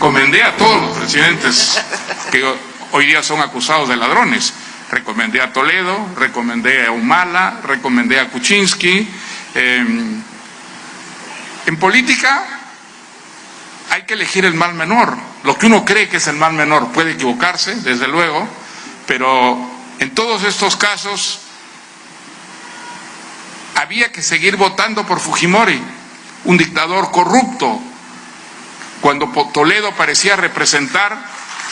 recomendé a todos los presidentes que hoy día son acusados de ladrones. Recomendé a Toledo, recomendé a Humala, recomendé a Kuczynski. Em, en política hay que elegir el mal menor. Lo que uno cree que es el mal menor puede equivocarse, desde luego, pero en todos estos casos había que seguir votando por Fujimori, un dictador corrupto, cuando Toledo parecía representar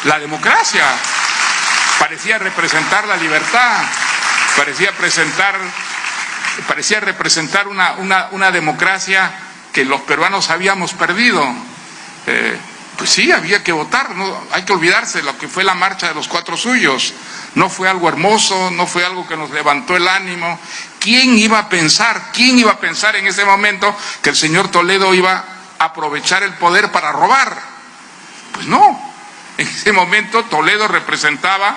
la democracia, parecía representar la libertad, parecía presentar, parecía representar una, una, democracia que los peruanos habíamos perdido. Eh, pues sí, había que votar, no hay que olvidarse de lo que fue la marcha de los cuatro suyos. No fue algo hermoso, no fue algo que nos levantó el ánimo. ¿Quién iba a pensar, quién iba a pensar en ese momento que el señor Toledo iba aprovechar el poder para robar? Pues no. En ese momento Toledo representaba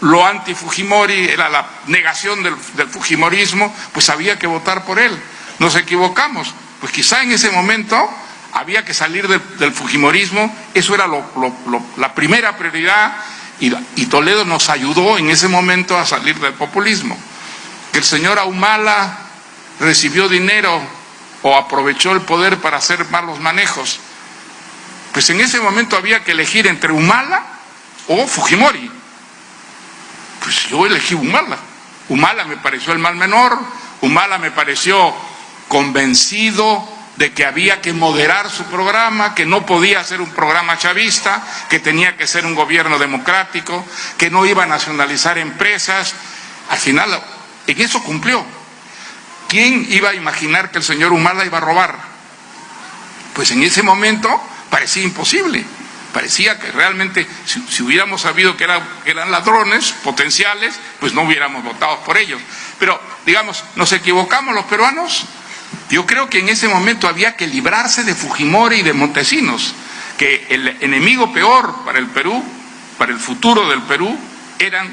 lo anti-Fujimori, era la negación del, Fujimorismo, pues había que votar por él. Nos equivocamos. Pues quizá en ese momento había que salir del, Fujimorismo, eso era la primera prioridad y, Toledo nos ayudó en ese momento a salir del populismo. Que el señor Ahumala recibió dinero o aprovechó el poder para hacer malos manejos. Pues en ese momento había que elegir entre Humala o Fujimori. Pues yo elegí Humala. Humala me pareció el mal menor, Humala me pareció convencido de que había que moderar su programa, que no podía ser un programa chavista, que tenía que ser un gobierno democrático, que no iba a nacionalizar empresas. Al final, en eso cumplió. ¿Quién iba a imaginar que el señor Humala iba a robar? Pues en ese momento parecía imposible. Parecía que realmente, si, hubiéramos sabido que, eran ladrones potenciales, pues no hubiéramos votado por ellos. Pero, digamos, ¿nos equivocamos los peruanos? Yo creo que en ese momento había que librarse de Fujimori y de Montesinos, que el enemigo peor para el Perú, para el futuro del Perú, eran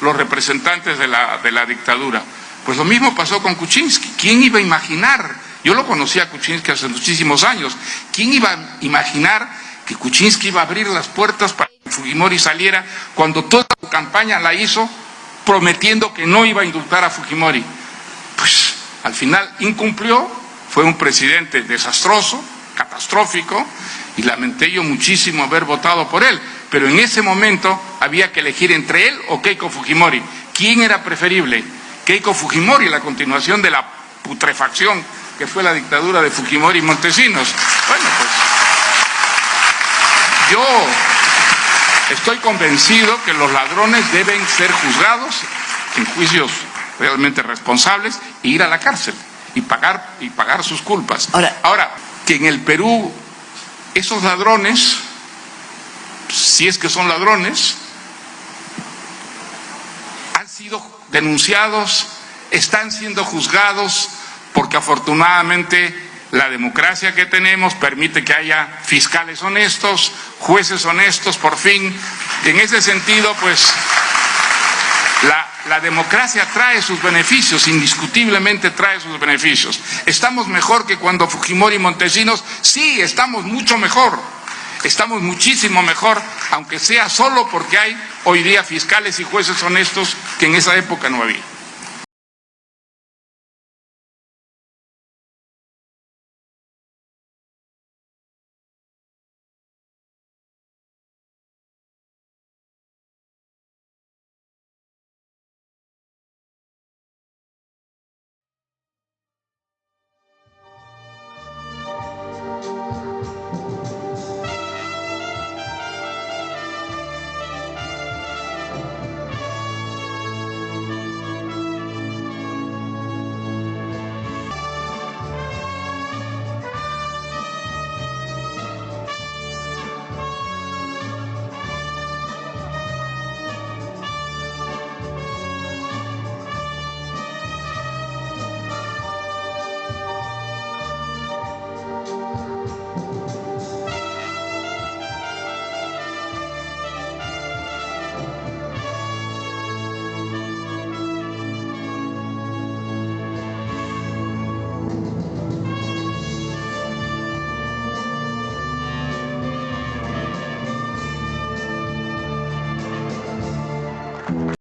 los representantes de la, de la dictadura. Pues lo mismo pasó con Kuczynski. ¿Quién iba a imaginar? Yo lo conocí a Kuczynski hace muchísimos años. ¿Quién iba a imaginar que Kuczynski iba a abrir las puertas para que Fujimori saliera cuando toda su campaña la hizo prometiendo que no iba a indultar a Fujimori? Pues al final incumplió, fue un presidente desastroso, catastrófico, y lamenté yo muchísimo haber votado por él. Pero en ese momento había que elegir entre él o Keiko Fujimori. ¿Quién era preferible? Keiko Fujimori, la continuación de la putrefacción que fue la dictadura de Fujimori y Montesinos. Bueno, pues yo estoy convencido que los ladrones deben ser juzgados en juicios realmente responsables e ir a la cárcel y pagar, y pagar sus culpas. Ahora, Ahora, que en el Perú esos ladrones, si es que son ladrones, han sido denunciados, están siendo juzgados, porque afortunadamente la democracia que tenemos permite que haya fiscales honestos, jueces honestos, por fin. En ese sentido, pues, la, democracia trae sus beneficios, indiscutiblemente trae sus beneficios. ¿Estamos mejor que cuando Fujimori y Montesinos? Sí, estamos mucho mejor. Estamos muchísimo mejor, aunque sea solo porque hay hoy día fiscales y jueces honestos que en esa época no había.